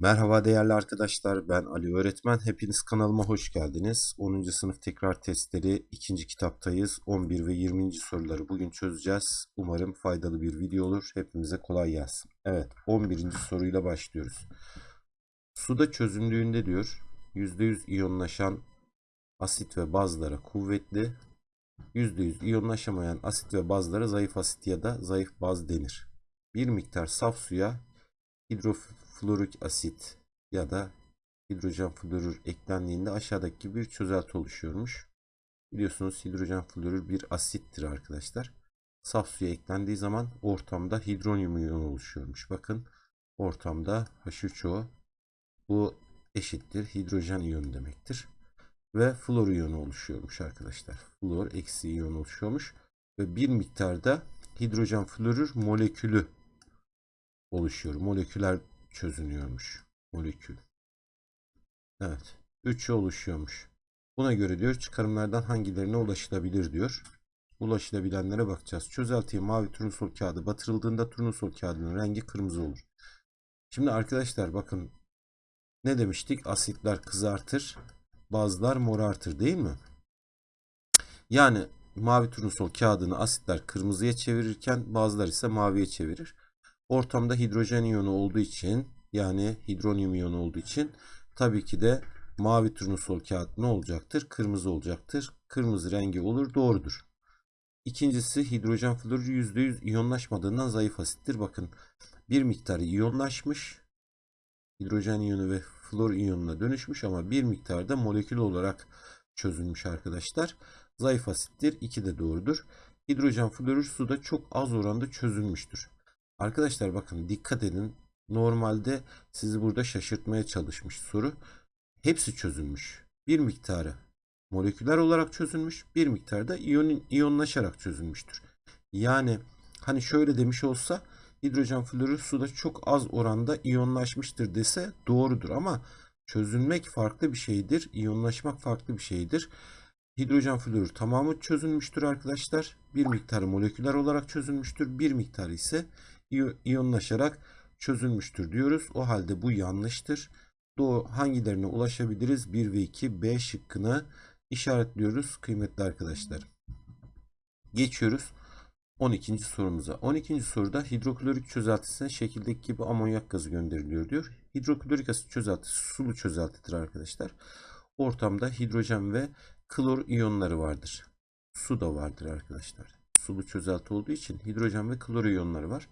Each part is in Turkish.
Merhaba değerli arkadaşlar, ben Ali Öğretmen. Hepiniz kanalıma hoş geldiniz. 10. sınıf tekrar testleri 2. kitaptayız. 11 ve 20. soruları bugün çözeceğiz. Umarım faydalı bir video olur. Hepimize kolay gelsin. Evet, 11. soruyla başlıyoruz. Suda çözündüğünde diyor, %100 iyonlaşan asit ve bazlara kuvvetli, %100 iyonlaşamayan asit ve bazlara zayıf asit ya da zayıf baz denir. Bir miktar saf suya hidroflorik asit ya da hidrojen florür eklendiğinde aşağıdaki gibi bir çözelti oluşuyormuş. Biliyorsunuz hidrojen florür bir asittir arkadaşlar. Saf suya eklendiği zaman ortamda hidronyum iyonu oluşuyormuş. Bakın ortamda H3O bu eşittir hidrojen iyonu demektir. Ve flor iyonu oluşuyormuş arkadaşlar. Flor eksi iyon oluşuyormuş. Ve bir miktarda hidrojen florür molekülü oluşuyor. Moleküler çözünüyormuş. Molekül. Evet. 3'ü oluşuyormuş. Buna göre diyor çıkarımlardan hangilerine ulaşılabilir diyor. Ulaşılabilenlere bakacağız. Çözeltiye mavi turnusol kağıdı batırıldığında turnusol kağıdının rengi kırmızı olur. Şimdi arkadaşlar bakın ne demiştik? Asitler kızartır, bazılar morartır değil mi? Yani mavi turnusol kağıdını asitler kırmızıya çevirirken bazılar ise maviye çevirir. Ortamda hidrojen iyonu olduğu için yani hidronyum iyonu olduğu için tabii ki de mavi turnusol kağıt ne olacaktır? Kırmızı olacaktır. Kırmızı rengi olur. Doğrudur. İkincisi hidrojen florür %100 iyonlaşmadığından zayıf asittir. Bakın bir miktarı iyonlaşmış. Hidrojen iyonu ve flor iyonuna dönüşmüş ama bir miktarda molekül olarak çözülmüş arkadaşlar. Zayıf asittir. 2 de doğrudur. Hidrojen florür suda çok az oranda çözülmüştür. Arkadaşlar bakın dikkat edin. Normalde sizi burada şaşırtmaya çalışmış soru. Hepsi çözülmüş. Bir miktarı moleküler olarak çözülmüş. Bir miktarda iyon, iyonlaşarak çözülmüştür. Yani hani şöyle demiş olsa hidrojen florür suda çok az oranda iyonlaşmıştır dese doğrudur ama çözülmek farklı bir şeydir. İyonlaşmak farklı bir şeydir. Hidrojen florür tamamı çözülmüştür arkadaşlar. Bir miktarı moleküler olarak çözülmüştür. Bir miktarı ise iyonlaşarak çözülmüştür diyoruz. O halde bu yanlıştır. Doğu hangilerine ulaşabiliriz? 1 ve 2 B şıkkını işaretliyoruz kıymetli arkadaşlar. Geçiyoruz 12. sorumuza. 12. soruda hidroklorik çözeltisine şekildeki gibi amonyak gazı gönderiliyor diyor. Hidroklorik asit çözeltisi sulu çözeltidir arkadaşlar. Ortamda hidrojen ve klor iyonları vardır. Su da vardır arkadaşlar. Sulu çözelti olduğu için hidrojen ve klor iyonları var.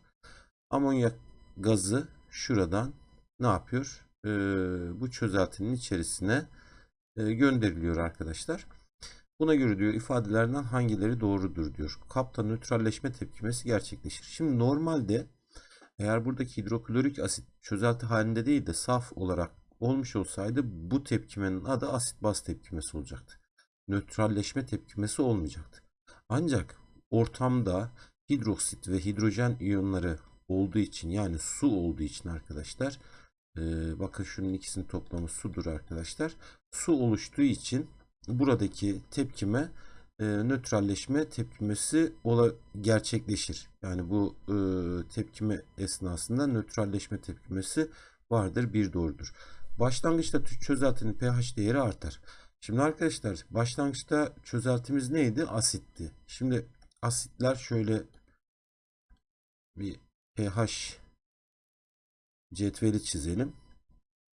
Amonyak gazı şuradan ne yapıyor? Ee, bu çözeltinin içerisine e, gönderiliyor arkadaşlar. Buna göre diyor ifadelerden hangileri doğrudur diyor. Kapta nötralleşme tepkimesi gerçekleşir. Şimdi normalde eğer buradaki hidroklorik asit çözelti halinde değil de saf olarak olmuş olsaydı bu tepkimenin adı asit baz tepkimesi olacaktı. Nötralleşme tepkimesi olmayacaktı. Ancak ortamda hidroksit ve hidrojen iyonları olduğu için yani su olduğu için arkadaşlar e, bakın şunun ikisinin toplamı sudur arkadaşlar. Su oluştuğu için buradaki tepkime e, nötralleşme tepkimesi ola, gerçekleşir. Yani bu e, tepkime esnasında nötralleşme tepkimesi vardır. Bir doğrudur. Başlangıçta çözeltinin pH değeri artar. Şimdi arkadaşlar başlangıçta çözeltimiz neydi? Asitti. Şimdi asitler şöyle bir pH cetveli çizelim.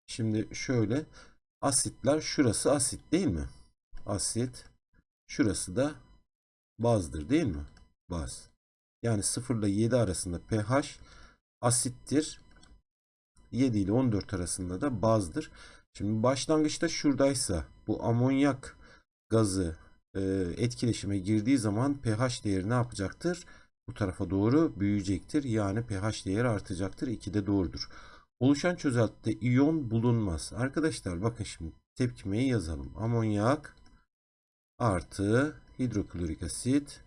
Şimdi şöyle asitler şurası asit değil mi? Asit şurası da bazdır değil mi? Baz. Yani 0 ile 7 arasında pH asittir. 7 ile 14 arasında da bazdır. Şimdi başlangıçta şuradaysa bu amonyak gazı e, etkileşime girdiği zaman pH değeri ne yapacaktır? Bu tarafa doğru büyüyecektir. Yani pH değeri artacaktır. 2 de doğrudur. Oluşan çözeltide iyon bulunmaz. Arkadaşlar bakın şimdi tepkimeyi yazalım. Amonyak artı hidroklorik asit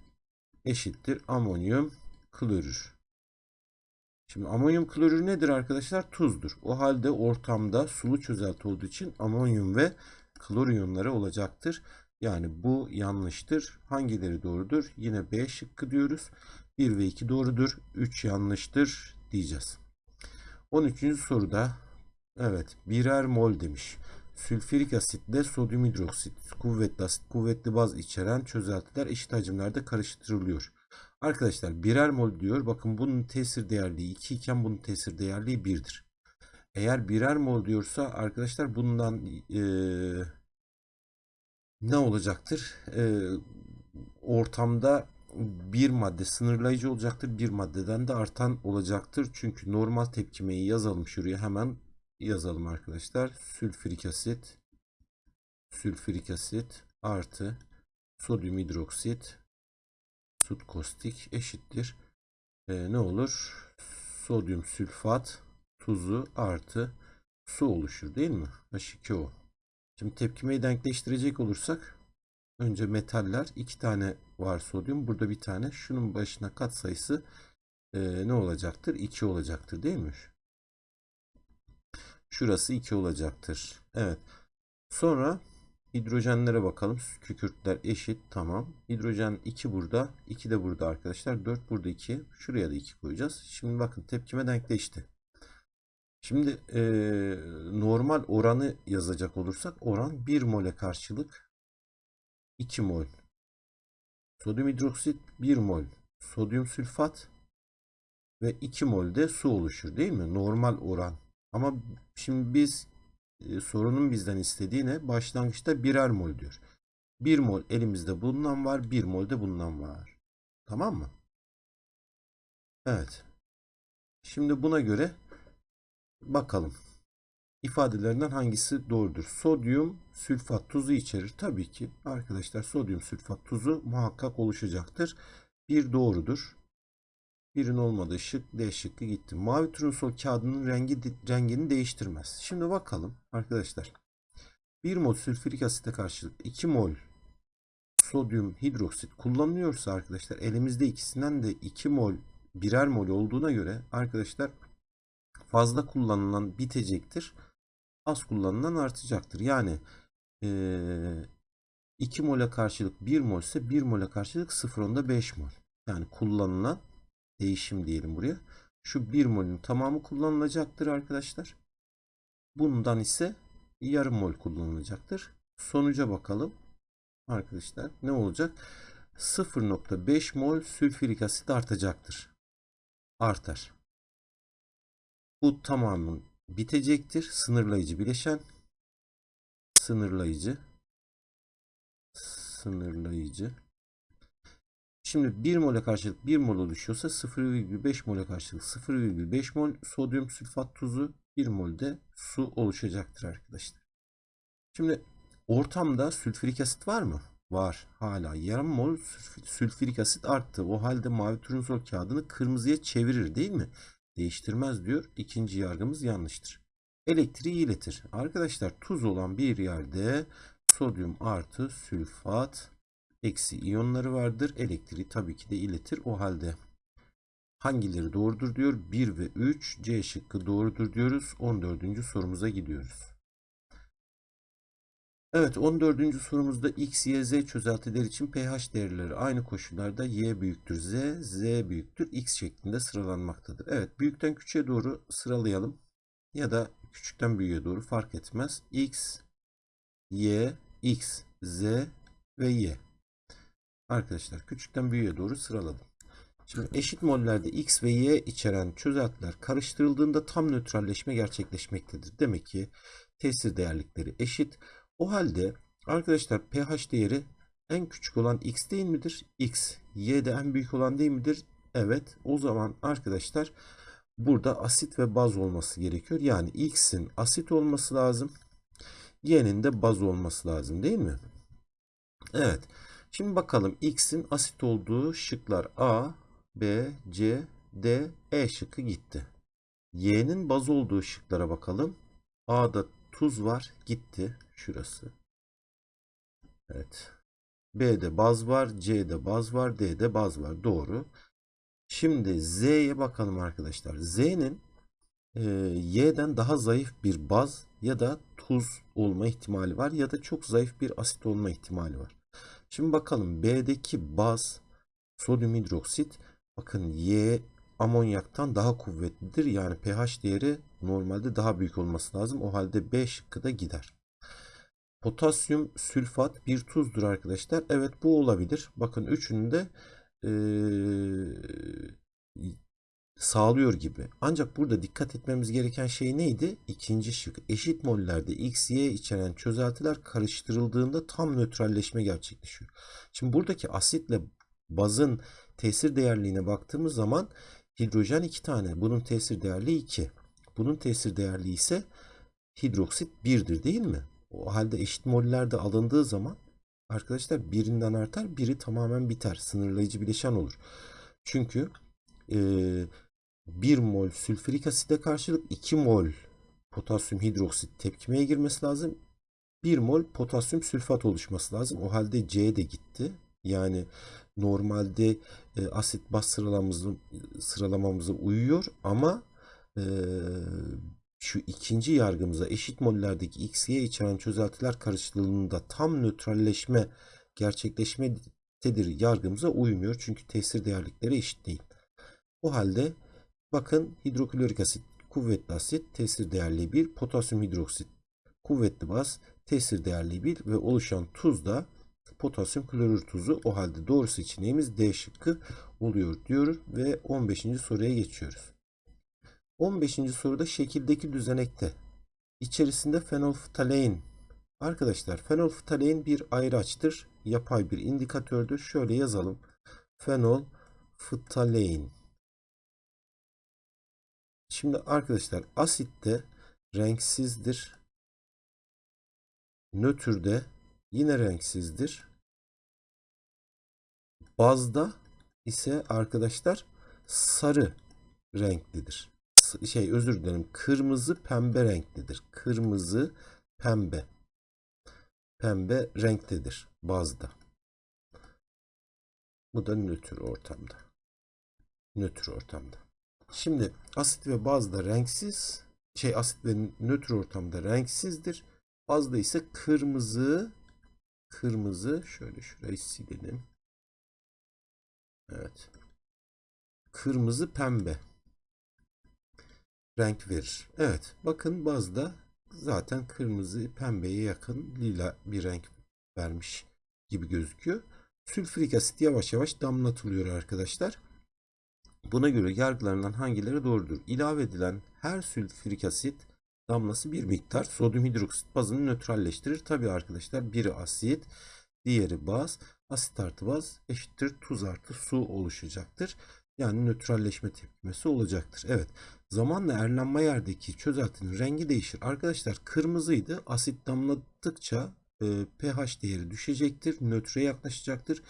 eşittir amonyum klorür. Şimdi amonyum klorür nedir arkadaşlar? Tuzdur. O halde ortamda sulu çözelti olduğu için amonyum ve klor iyonları olacaktır. Yani bu yanlıştır. Hangileri doğrudur? Yine B şıkkı diyoruz. 1 ve 2 doğrudur. 3 yanlıştır diyeceğiz. 13. soruda Evet, birer mol demiş. Sülfürik asitle sodyum hidroksit, kuvvetli asit, kuvvetli baz içeren çözeltiler eşit hacimlerde karıştırılıyor. Arkadaşlar birer mol diyor. Bakın bunun tesir değerliği 2 iken bunun tesir değerliği 1'dir. Eğer birer mol diyorsa arkadaşlar bundan eee, ne olacaktır? Eee, ortamda bir madde sınırlayıcı olacaktır. Bir maddeden de artan olacaktır. Çünkü normal tepkimeyi yazalım şuraya hemen yazalım arkadaşlar. Sülfürik asit sülfürik asit artı sodyum hidroksit sut kostik eşittir. Ee, ne olur? Sodyum sülfat tuzu artı su oluşur değil mi? H2O. Şimdi tepkimeyi denkleştirecek olursak önce metaller iki tane var sodyum. Burada bir tane. Şunun başına kat sayısı e, ne olacaktır? 2 olacaktır değil mi? Şurası 2 olacaktır. Evet. Sonra hidrojenlere bakalım. Kükürtler eşit. Tamam. Hidrojen 2 burada. 2 de burada arkadaşlar. 4 burada 2. Şuraya da 2 koyacağız. Şimdi bakın tepkime denkleşti. Şimdi e, normal oranı yazacak olursak oran 1 mole karşılık 2 mol. Sodyum hidroksit 1 mol. Sodyum sülfat ve 2 mol de su oluşur değil mi? Normal oran. Ama şimdi biz e, sorunun bizden istediği ne? Başlangıçta birer mol diyor. 1 mol elimizde bulunan var, 1 mol de bulunan var. Tamam mı? Evet. Şimdi buna göre bakalım. İfadelerinden hangisi doğrudur? Sodyum sülfat tuzu içerir. Tabii ki arkadaşlar sodyum sülfat tuzu muhakkak oluşacaktır. Bir doğrudur. Birin olmadığı şık D şıkkı gitti. Mavi turnusol kağıdının rengi rengini değiştirmez. Şimdi bakalım arkadaşlar. 1 mol sülfürik asite karşılık 2 mol sodyum hidroksit kullanılıyorsa arkadaşlar elimizde ikisinden de 2 mol birer mol olduğuna göre arkadaşlar fazla kullanılan bitecektir. Az kullanılan artacaktır. Yani ee, 2 mole karşılık 1 mol ise 1 mole karşılık 0.5 mol. Yani kullanılan değişim diyelim buraya. Şu 1 molün tamamı kullanılacaktır arkadaşlar. Bundan ise yarım mol kullanılacaktır. Sonuca bakalım. Arkadaşlar ne olacak? 0.5 mol sülfürik asit artacaktır. Artar. Bu tamamın bitecektir. Sınırlayıcı bileşen. Sınırlayıcı. Sınırlayıcı. Şimdi 1 mole karşılık 1 mol oluşuyorsa 0,5 mole karşılık 0,5 mol sodyum sülfat tuzu 1 molde su oluşacaktır arkadaşlar. Şimdi ortamda sülfürik asit var mı? Var. Hala yarım mol sülfürik asit arttı. O halde mavi turnusol kağıdını kırmızıya çevirir değil mi? Değiştirmez diyor. İkinci yargımız yanlıştır. Elektriği iletir. Arkadaşlar tuz olan bir yerde sodyum artı sülfat eksi iyonları vardır. Elektriği tabii ki de iletir. O halde hangileri doğrudur diyor. 1 ve 3 C şıkkı doğrudur diyoruz. 14. sorumuza gidiyoruz. Evet 14. sorumuzda x, y, z çözeltiler için pH değerleri aynı koşullarda y büyüktür z, z büyüktür x şeklinde sıralanmaktadır. Evet büyükten küçüğe doğru sıralayalım. Ya da küçükten büyüğe doğru fark etmez. x, y, x, z ve y. Arkadaşlar küçükten büyüğe doğru sıraladım. Şimdi eşit mollerde X ve Y içeren çözeltiler karıştırıldığında tam nötralleşme gerçekleşmektedir. Demek ki tesir değerlikleri eşit. O halde arkadaşlar pH değeri en küçük olan X değil midir? X. Y de en büyük olan değil midir? Evet. O zaman arkadaşlar burada asit ve baz olması gerekiyor. Yani X'in asit olması lazım. Y'nin de baz olması lazım değil mi? Evet. Şimdi bakalım X'in asit olduğu şıklar A, B, C, D, E şıkkı gitti. Y'nin baz olduğu şıklara bakalım. A'da tuz var gitti. Şurası. Evet. B'de baz var. C'de baz var. D'de baz var. Doğru. Şimdi Z'ye bakalım arkadaşlar. Z'nin e, Y'den daha zayıf bir baz ya da tuz olma ihtimali var ya da çok zayıf bir asit olma ihtimali var. Şimdi bakalım B'deki baz sodyum hidroksit bakın Y amonyaktan daha kuvvetlidir. Yani pH değeri normalde daha büyük olması lazım. O halde B şıkkı da gider. Potasyum sülfat bir tuzdur arkadaşlar. Evet bu olabilir. Bakın üçünü de eee, sağlıyor gibi. Ancak burada dikkat etmemiz gereken şey neydi? İkinci şık. Eşit mollerde X, Y içeren çözeltiler karıştırıldığında tam nötralleşme gerçekleşiyor. Şimdi buradaki asitle bazın tesir değerliğine baktığımız zaman hidrojen 2 tane. Bunun tesir değerliği 2. Bunun tesir değerliği ise hidroksit 1'dir değil mi? O halde eşit mollerde alındığı zaman arkadaşlar birinden artar, biri tamamen biter. Sınırlayıcı bileşen olur. Çünkü eee 1 mol sülfürik aside karşılık 2 mol potasyum hidroksit tepkimeye girmesi lazım. 1 mol potasyum sülfat oluşması lazım. O halde C de gitti. Yani normalde e, asit baz sıralamamızı, sıralamamıza uyuyor ama e, şu ikinci yargımıza eşit mollerdeki X, içeren çözeltiler karıştırıldığında tam nötralleşme gerçekleşmededir yargımıza uymuyor. Çünkü tesir değerlikleri eşit değil. O halde bakın hidroklorik asit kuvvetli asit tesir değerli 1, potasyum hidroksit kuvvetli baz tesir değerli 1 ve oluşan tuz da potasyum klorür tuzu. O halde doğru seçeneğimiz D şıkkı oluyor diyoruz ve 15. soruya geçiyoruz. 15. soruda şekildeki düzenekte içerisinde fenolftalein Arkadaşlar fenolftalein bir ayraçtır. Yapay bir indikatördür. Şöyle yazalım. Fenolftalein Şimdi arkadaşlar asitte renksizdir. Nötrde yine renksizdir. Bazda ise arkadaşlar sarı renklidir. Şey özür dilerim. Kırmızı pembe renklidir. Kırmızı pembe. Pembe renktedir bazda. Bu da nötr ortamda. Nötr ortamda. Şimdi asit ve bazda renksiz, şey asit ve nötr ortamda renksizdir. Bazda ise kırmızı, kırmızı, şöyle şurayı silelim. Evet. Kırmızı pembe renk verir. Evet, bakın bazda zaten kırmızı pembeye yakın lila bir renk vermiş gibi gözüküyor. Sülfürik asit yavaş yavaş damlatılıyor arkadaşlar. Buna göre yargılarından hangileri doğrudur? İlave edilen her sülfürik asit damlası bir miktar sodyum hidroksit bazını nötralleştirir. Tabii arkadaşlar biri asit, diğeri baz. Asit artı baz eşittir tuz artı su oluşacaktır. Yani nötralleşme tepkimesi olacaktır. Evet. Zamanla erlenme yerdeki çözeltinin rengi değişir. Arkadaşlar kırmızıydı. Asit damladıkça e, pH değeri düşecektir. Nötre yaklaşacaktır.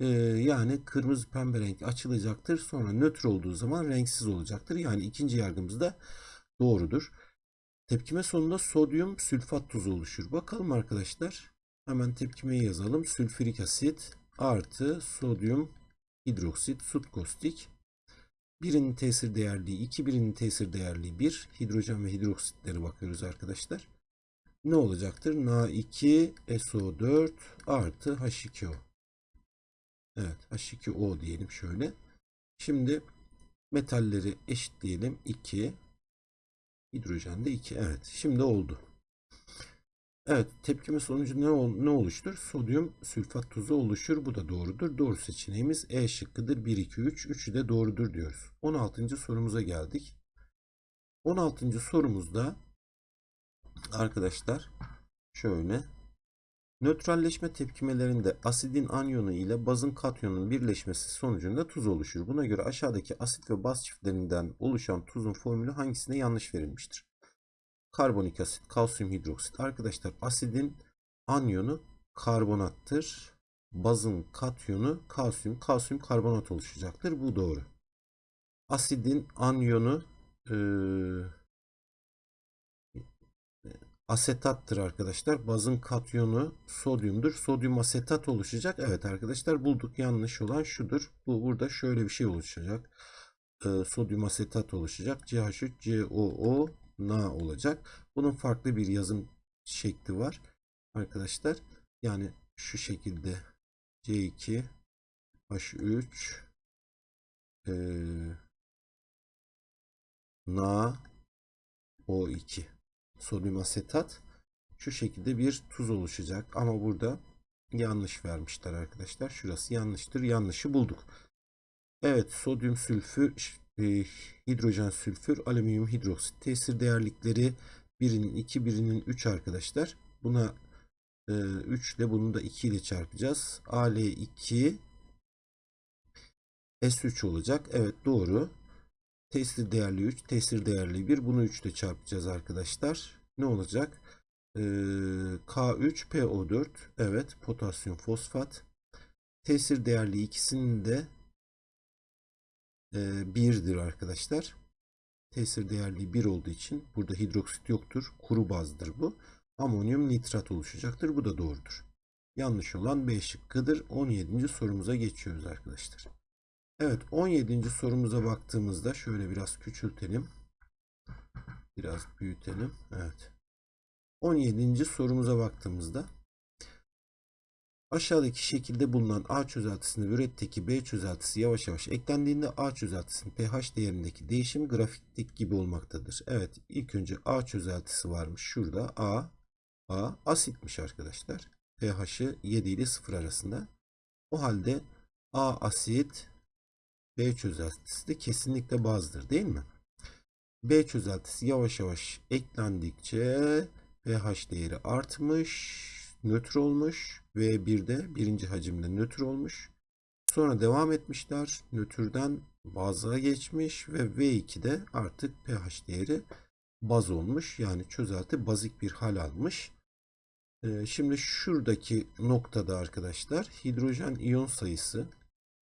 E, yani kırmızı pembe renk açılacaktır. Sonra nötr olduğu zaman renksiz olacaktır. Yani ikinci yargımız da doğrudur. Tepkime sonunda sodyum sülfat tuzu oluşur. Bakalım arkadaşlar. Hemen tepkimeyi yazalım. Sülfürik asit artı sodyum hidroksit sut kostik. Birinin tesir değerliği 2, birinin tesir değerliği 1. Hidrojen ve hidroksitlere bakıyoruz arkadaşlar. Ne olacaktır? Na2SO4 artı H2O. Evet H2O diyelim şöyle. Şimdi metalleri eşitleyelim. 2. Hidrojen de 2. Evet şimdi oldu. Evet tepkime sonucu ne, ol, ne oluştur? Sodyum sülfat tuzu oluşur. Bu da doğrudur. Doğru seçeneğimiz E şıkkıdır. 1, 2, 3. Üçü de doğrudur diyoruz. 16. sorumuza geldik. 16. sorumuzda arkadaşlar şöyle nötralleşme tepkimelerinde asidin anyonu ile bazın katyonun birleşmesi sonucunda tuz oluşur. Buna göre aşağıdaki asit ve baz çiftlerinden oluşan tuzun formülü hangisine yanlış verilmiştir? Karbonik asit, kalsiyum hidroksit. Arkadaşlar asidin anyonu karbonattır. Bazın katyonu kalsiyum, kalsiyum karbonat oluşacaktır. Bu doğru. Asidin anyonu e, asetattır arkadaşlar. Bazın katyonu sodyumdur. Sodyum asetat oluşacak. Evet arkadaşlar bulduk. Yanlış olan şudur. Bu burada şöyle bir şey oluşacak. E, sodyum asetat oluşacak. CH3, COO, Na olacak. Bunun farklı bir yazım şekli var. Arkadaşlar yani şu şekilde C2 H3 e, Na O2 sodyum asetat şu şekilde bir tuz oluşacak ama burada yanlış vermişler arkadaşlar. Şurası yanlıştır. Yanlışı bulduk. Evet sodyum sülfür hidrojen sülfür alüminyum hidroksit tesir değerlikleri birinin 2 birinin 3 arkadaşlar. Buna e, 3 ile bunu da 2 ile çarpacağız. Al2 S3 olacak. Evet doğru. Tesir değerli 3, tesir değerli 1. Bunu 3 ile çarpacağız arkadaşlar. Ne olacak? Ee, K3PO4. Evet, potasyum fosfat. Tesir değerli ikisinin de e, 1'dir arkadaşlar. Tesir değerli 1 olduğu için burada hidroksit yoktur. Kuru bazdır bu. Amonyum nitrat oluşacaktır. Bu da doğrudur. Yanlış olan B şıkkıdır. 17. sorumuza geçiyoruz arkadaşlar. Evet 17. sorumuza baktığımızda şöyle biraz küçültelim. Biraz büyütelim. Evet. 17. sorumuza baktığımızda aşağıdaki şekilde bulunan A çözeltisine üretteki B çözeltisi yavaş yavaş eklendiğinde A çözeltisinin pH değerindeki değişim grafikteki gibi olmaktadır. Evet ilk önce A çözeltisi varmış. Şurada A A asitmiş arkadaşlar. pH'ı 7 ile 0 arasında. O halde A asit B çözeltisi de kesinlikle bazdır değil mi? B çözeltisi yavaş yavaş eklendikçe pH değeri artmış, nötr olmuş ve bir de birinci hacimde nötr olmuş. Sonra devam etmişler. Nötrden baza geçmiş ve V2'de artık pH değeri baz olmuş. Yani çözelti bazik bir hal almış. Ee, şimdi şuradaki noktada arkadaşlar hidrojen iyon sayısı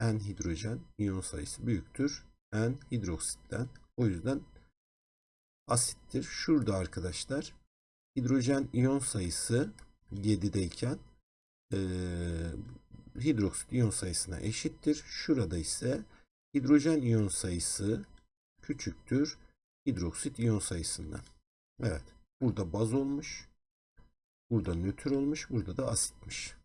N hidrojen iyon sayısı büyüktür. N hidroksitten. O yüzden asittir. Şurada arkadaşlar hidrojen iyon sayısı 7'deyken e, hidroksit iyon sayısına eşittir. Şurada ise hidrojen iyon sayısı küçüktür hidroksit iyon sayısından. Evet. Burada baz olmuş. Burada nötr olmuş. Burada da asitmiş.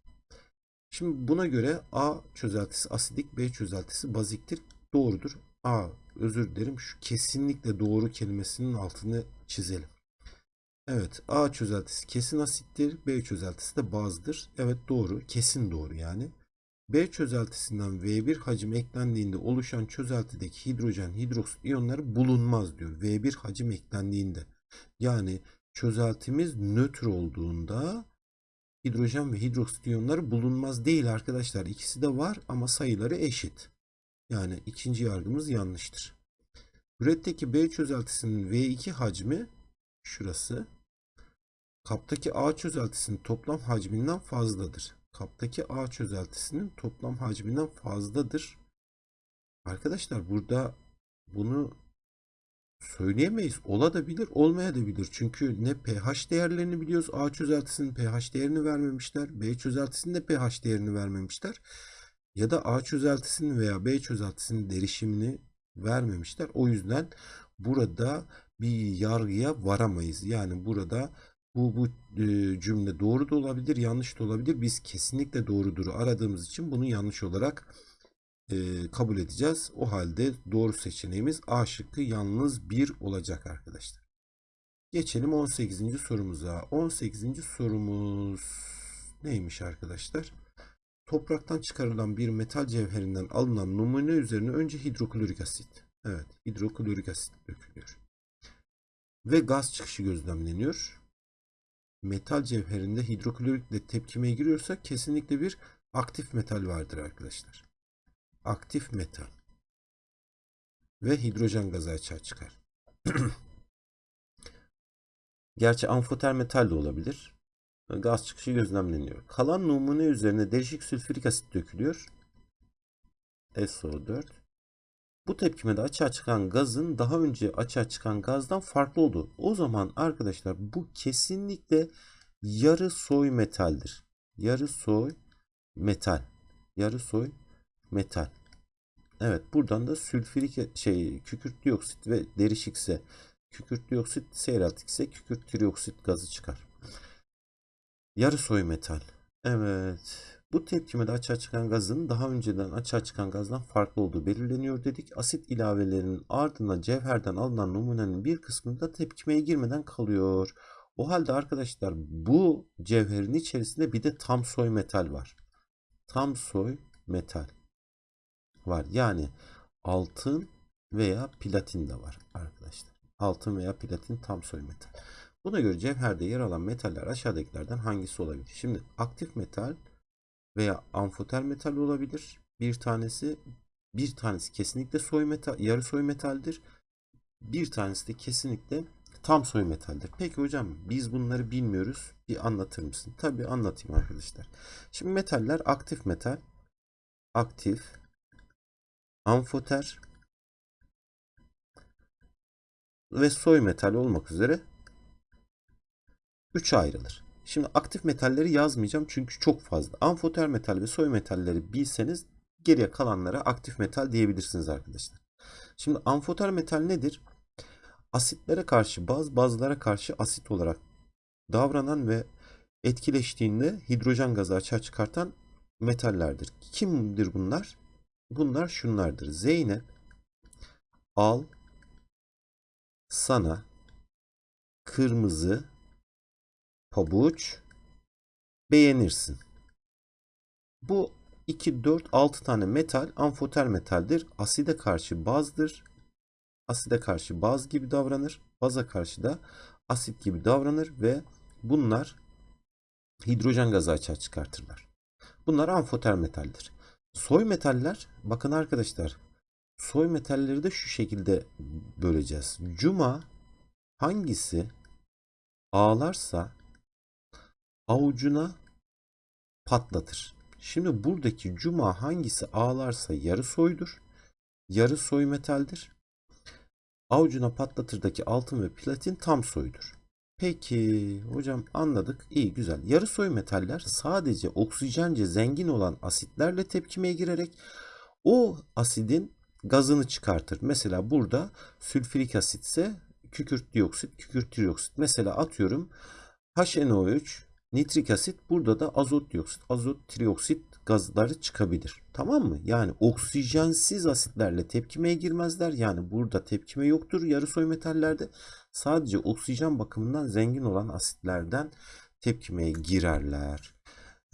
Şimdi buna göre A çözeltisi asidik, B çözeltisi baziktir. Doğrudur. A özür dilerim şu kesinlikle doğru kelimesinin altını çizelim. Evet A çözeltisi kesin asittir. B çözeltisi de bazdır. Evet doğru. Kesin doğru yani. B çözeltisinden V1 hacim eklendiğinde oluşan çözeltideki hidrojen hidroksit iyonları bulunmaz diyor. V1 hacim eklendiğinde. Yani çözeltimiz nötr olduğunda hidrojen ve hidroksit iyonları bulunmaz değil arkadaşlar. İkisi de var ama sayıları eşit. Yani ikinci yargımız yanlıştır. Üretteki B çözeltisinin V2 hacmi şurası. Kaptaki A çözeltisinin toplam hacminden fazladır. Kaptaki A çözeltisinin toplam hacminden fazladır. Arkadaşlar burada bunu söyleyemeyiz. Ola da. Çünkü ne pH değerlerini biliyoruz. A çözeltisinin pH değerini vermemişler. B çözeltisinin de pH değerini vermemişler. Ya da A çözeltisinin veya B çözeltisinin derişimini vermemişler. O yüzden burada bir yargıya varamayız. Yani burada bu, bu e, cümle doğru da olabilir, yanlış da olabilir. Biz kesinlikle doğrudur aradığımız için bunu yanlış olarak e, kabul edeceğiz. O halde doğru seçeneğimiz A şıkkı yalnız 1 olacak arkadaşlar. Geçelim 18. sorumuza. 18. sorumuz neymiş arkadaşlar? Topraktan çıkarılan bir metal cevherinden alınan numune üzerine önce hidroklorik asit. Evet, hidroklorik asit dökülüyor. Ve gaz çıkışı gözlemleniyor. Metal cevherinde hidroklorikle tepkimeye giriyorsa kesinlikle bir aktif metal vardır arkadaşlar aktif metal ve hidrojen gazı açığa çıkar. Gerçi amfoter metal de olabilir. Gaz çıkışı gözlemleniyor. Kalan numune üzerine değişik sülfürik asit dökülüyor. SO4. Bu tepkimede açığa çıkan gazın daha önce açığa çıkan gazdan farklı olduğu. O zaman arkadaşlar bu kesinlikle yarı soy metaldir. Yarı soy metal. Yarı soy metal. Evet buradan da sülfürik şey kükürt dioksit ve derişikse kükürt dioksit seyreltikse kükürt trioksit gazı çıkar. Yarı soy metal. Evet. Bu tepkimede açığa çıkan gazın daha önceden açığa çıkan gazdan farklı olduğu belirleniyor dedik. Asit ilavelerinin ardından cevherden alınan numunenin bir kısmında tepkimeye girmeden kalıyor. O halde arkadaşlar bu cevherin içerisinde bir de tam soy metal var. Tam soy metal var. Yani altın veya platin de var arkadaşlar. Altın veya platin tam soy metal. Buna göre cevherde yer alan metaller aşağıdakilerden hangisi olabilir? Şimdi aktif metal veya amfoter metal olabilir. Bir tanesi bir tanesi kesinlikle soy metal, yarı soy metaldir. Bir tanesi de kesinlikle tam soy metaldir. Peki hocam biz bunları bilmiyoruz. Bir anlatır mısın? Tabii anlatayım arkadaşlar. Şimdi metaller aktif metal, aktif, amfoter ve soy metal olmak üzere 3'e ayrılır. Şimdi aktif metalleri yazmayacağım çünkü çok fazla. Amfoter metal ve soy metalleri bilseniz geriye kalanlara aktif metal diyebilirsiniz arkadaşlar. Şimdi amfoter metal nedir? Asitlere karşı baz, bazlara karşı asit olarak davranan ve etkileştiğinde hidrojen gazı açığa çıkartan metallerdir. Kimdir bunlar? Bunlar şunlardır. Zeynep, al, sana, kırmızı, pabuç, beğenirsin. Bu 2, 4, 6 tane metal amfoter metaldir. Aside karşı bazdır. Aside karşı baz gibi davranır. Baza karşı da asit gibi davranır ve bunlar hidrojen gazı açığa çıkartırlar. Bunlar amfoter metaldir. Soy metaller, bakın arkadaşlar, soy metalleri de şu şekilde böleceğiz. Cuma hangisi ağlarsa avucuna patlatır. Şimdi buradaki cuma hangisi ağlarsa yarı soydur. Yarı soy metaldir. Avucuna patlatırdaki altın ve platin tam soydur. Peki hocam anladık. İyi güzel. Yarı soy metaller sadece oksijence zengin olan asitlerle tepkimeye girerek o asidin gazını çıkartır. Mesela burada sülfürik asit ise kükürt dioksit, kükürt trioksit. Mesela atıyorum HNO3, nitrik asit burada da azot dioksit, azot trioksit gazları çıkabilir. Tamam mı? Yani oksijensiz asitlerle tepkimeye girmezler. Yani burada tepkime yoktur yarı soy metallerde. Sadece oksijen bakımından zengin olan asitlerden tepkimeye girerler.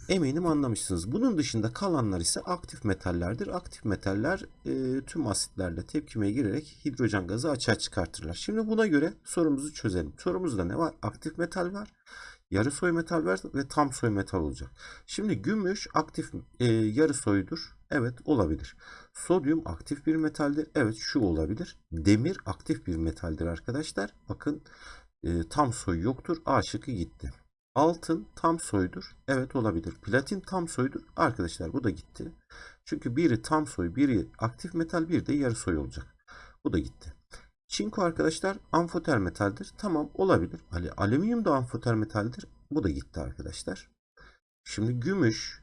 Eminim anlamışsınız. Bunun dışında kalanlar ise aktif metallerdir. Aktif metaller e, tüm asitlerle tepkimeye girerek hidrojen gazı açığa çıkartırlar. Şimdi buna göre sorumuzu çözelim. Sorumuzda ne var? Aktif metal var. Yarı soy metal ve tam soy metal olacak. Şimdi gümüş aktif e, yarı soydur. Evet olabilir. Sodyum aktif bir metaldir. Evet şu olabilir. Demir aktif bir metaldir arkadaşlar. Bakın e, tam soy yoktur. A şıkkı gitti. Altın tam soydur. Evet olabilir. Platin tam soydur. Arkadaşlar bu da gitti. Çünkü biri tam soy, biri aktif metal, bir de yarı soy olacak. Bu da gitti. Çinko arkadaşlar amfoter metaldir. Tamam olabilir. Ali, alüminyum da amfoter metaldir. Bu da gitti arkadaşlar. Şimdi gümüş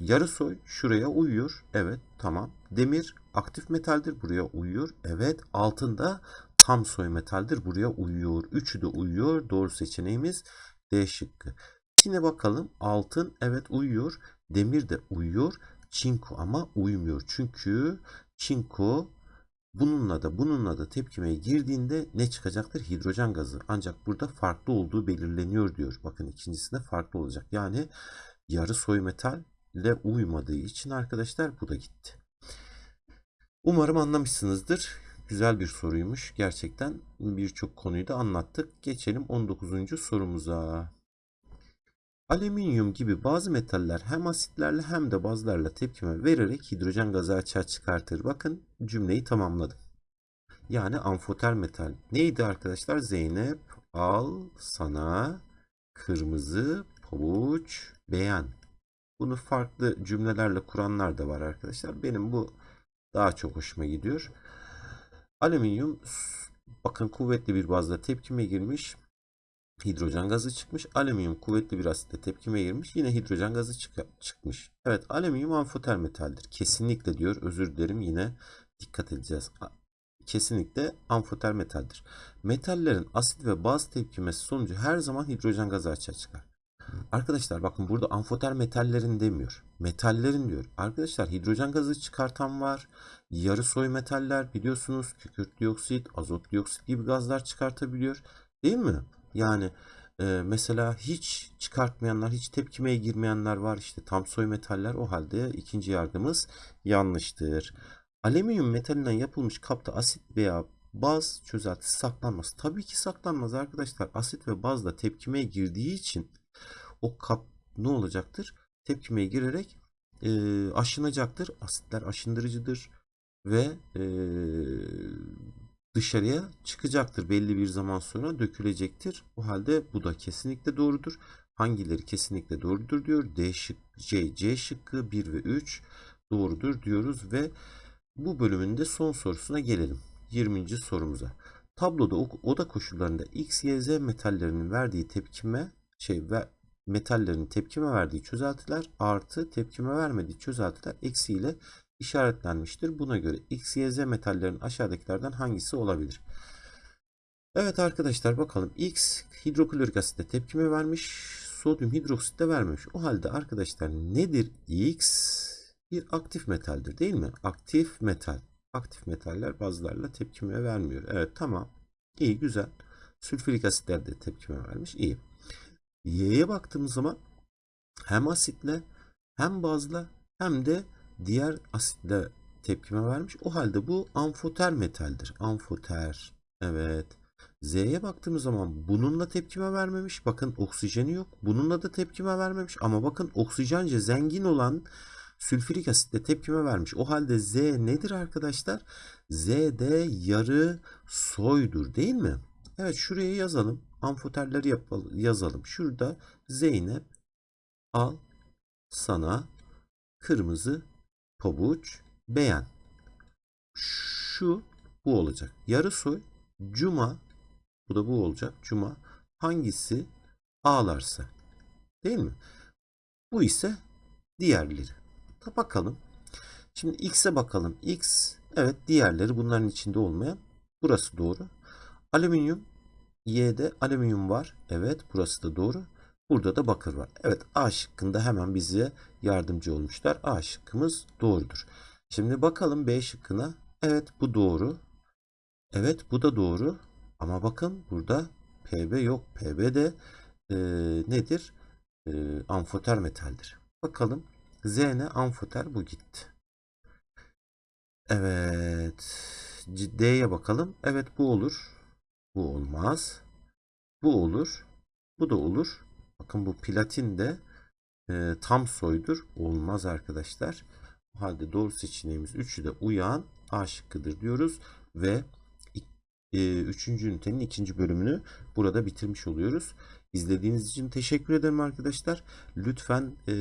yarı soy şuraya uyuyor. Evet tamam. Demir aktif metaldir. Buraya uyuyor. Evet altın da tam soy metaldir. Buraya uyuyor. Üçü de uyuyor. Doğru seçeneğimiz D şıkkı. Yine bakalım altın evet uyuyor. Demir de uyuyor. Çinko ama uymuyor. Çünkü çinko bununla da bununla da tepkimeye girdiğinde ne çıkacaktır? Hidrojen gazı. Ancak burada farklı olduğu belirleniyor diyor. Bakın ikincisinde farklı olacak. Yani yarı soy metalle uymadığı için arkadaşlar bu da gitti. Umarım anlamışsınızdır. Güzel bir soruymuş. Gerçekten birçok konuyu da anlattık. Geçelim 19. sorumuza. Alüminyum gibi bazı metaller hem asitlerle hem de bazlarla tepkime vererek hidrojen gazı açığa çıkartır. Bakın cümleyi tamamladım. Yani amfoter metal. Neydi arkadaşlar? Zeynep al sana kırmızı pabuç beğen. Bunu farklı cümlelerle kuranlar da var arkadaşlar. Benim bu daha çok hoşuma gidiyor. Alüminyum bakın kuvvetli bir bazda tepkime girmiş. Hidrojen gazı çıkmış. Alüminyum kuvvetli bir asitle tepkime girmiş. Yine hidrojen gazı çık çıkmış. Evet alüminyum amfoter metaldir. Kesinlikle diyor. Özür dilerim yine dikkat edeceğiz. Kesinlikle amfoter metaldir. Metallerin asit ve baz tepkimesi sonucu her zaman hidrojen gazı açığa çıkar. Arkadaşlar bakın burada amfoter metallerin demiyor. Metallerin diyor. Arkadaşlar hidrojen gazı çıkartan var. Yarı soy metaller biliyorsunuz kükürt dioksit, azot dioksit gibi gazlar çıkartabiliyor. Değil mi? Yani e, mesela hiç çıkartmayanlar, hiç tepkimeye girmeyenler var. İşte tam soy metaller. O halde ikinci yargımız yanlıştır. Alüminyum metalinden yapılmış kapta asit veya baz çözeltisi saklanmaz. Tabii ki saklanmaz arkadaşlar. Asit ve bazla tepkimeye girdiği için o kap ne olacaktır? Tepkimeye girerek e, aşınacaktır. Asitler aşındırıcıdır ve e, dışarıya çıkacaktır. Belli bir zaman sonra dökülecektir. O halde bu da kesinlikle doğrudur. Hangileri kesinlikle doğrudur diyor. D şık, C, C şıkkı 1 ve 3 doğrudur diyoruz ve bu bölümün de son sorusuna gelelim. 20. sorumuza. Tabloda oda koşullarında X, Y, Z metallerinin verdiği tepkime şey ve metallerin tepkime verdiği çözeltiler artı tepkime vermediği çözeltiler eksi ile işaretlenmiştir. Buna göre X, Y, Z metallerin aşağıdakilerden hangisi olabilir? Evet arkadaşlar bakalım. X hidroklorik asitte tepkime vermiş. Sodyum hidroksit de vermemiş. O halde arkadaşlar nedir X? Bir aktif metaldir değil mi? Aktif metal. Aktif metaller bazılarla tepkime vermiyor. Evet tamam. İyi güzel. Sülfürik asitler de tepkime vermiş. İyi. Y'ye baktığımız zaman hem asitle hem bazla hem de diğer asitle tepkime vermiş. O halde bu amfoter metaldir. Amfoter. Evet. Z'ye baktığımız zaman bununla tepkime vermemiş. Bakın oksijeni yok. Bununla da tepkime vermemiş. Ama bakın oksijence zengin olan sülfürik asitle tepkime vermiş. O halde Z nedir arkadaşlar? Z de yarı soydur değil mi? Evet şuraya yazalım. Amfoterleri yapalım, yazalım. Şurada Zeynep al sana kırmızı pabuç beğen. Şu bu olacak. Yarı soy Cuma bu da bu olacak. Cuma hangisi ağlarsa. Değil mi? Bu ise diğerleri. Da bakalım. Şimdi X'e bakalım. X evet diğerleri bunların içinde olmayan. Burası doğru. Alüminyum Y'de alüminyum var. Evet burası da doğru. Burada da bakır var. Evet A şıkkında hemen bize yardımcı olmuşlar. A şıkkımız doğrudur. Şimdi bakalım B şıkkına. Evet bu doğru. Evet bu da doğru. Ama bakın burada PB yok. PB de e, nedir? E, amfoter metaldir. Bakalım. Z ne? Amfoter bu gitti. Evet. D'ye bakalım. Evet bu olur. Bu olmaz. Bu olur. Bu da olur. Bakın bu platin de e, tam soydur. Olmaz arkadaşlar. O halde doğru seçeneğimiz 3'ü de uyan A şıkkıdır diyoruz. Ve 3. ünitenin ikinci bölümünü burada bitirmiş oluyoruz. İzlediğiniz için teşekkür ederim arkadaşlar. Lütfen e,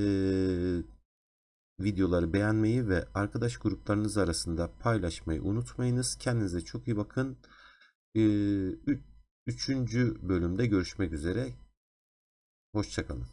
videoları beğenmeyi ve arkadaş gruplarınız arasında paylaşmayı unutmayınız. Kendinize çok iyi bakın. E, üçüncü bölümde görüşmek üzere. Hoşçakalın.